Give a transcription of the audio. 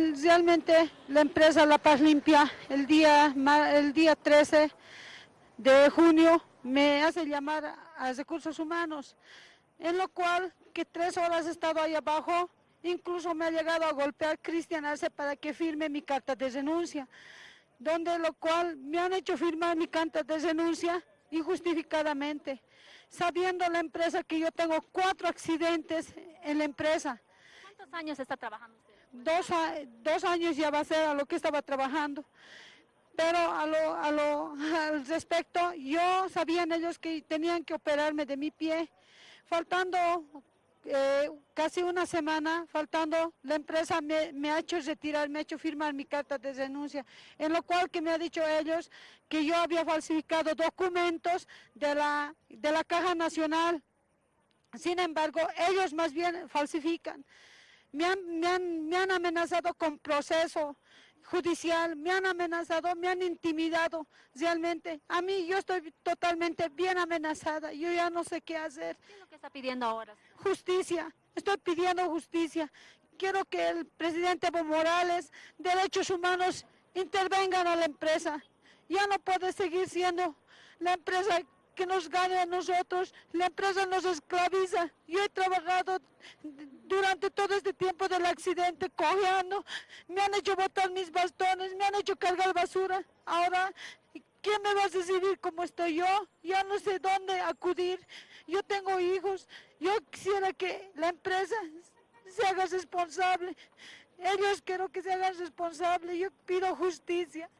Realmente la empresa La Paz Limpia el día, el día 13 de junio me hace llamar a Recursos Humanos, en lo cual que tres horas he estado ahí abajo, incluso me ha llegado a golpear Cristian Arce para que firme mi carta de renuncia, donde lo cual me han hecho firmar mi carta de renuncia injustificadamente, sabiendo la empresa que yo tengo cuatro accidentes en la empresa. ¿Cuántos años está trabajando usted? Dos, dos años ya va a ser a lo que estaba trabajando. Pero a lo, a lo, al respecto, yo sabían ellos que tenían que operarme de mi pie, faltando eh, casi una semana, faltando, la empresa me, me, ha hecho retirar, me ha hecho firmar mi carta de denuncia, en lo cual que me ha dicho ellos que yo había falsificado documentos de la, de la Caja Nacional. Sin embargo, ellos más bien falsifican. Me han, me han, me han amenazado con proceso, judicial, me han amenazado, me han intimidado realmente. A mí yo estoy totalmente bien amenazada, yo ya no sé qué hacer. ¿Qué es lo que está pidiendo ahora? Justicia, estoy pidiendo justicia. Quiero que el presidente Evo Morales, Derechos Humanos, intervengan a la empresa. Ya no puede seguir siendo la empresa que nos gane a nosotros, la empresa nos esclaviza. Yo he trabajado durante todo este tiempo del accidente cojeando, me han hecho botar mis bastones, me han hecho cargar basura. Ahora, ¿quién me va a recibir como estoy yo? Ya no sé dónde acudir. Yo tengo hijos, yo quisiera que la empresa se haga responsable. Ellos quiero que se hagan responsables, yo pido justicia.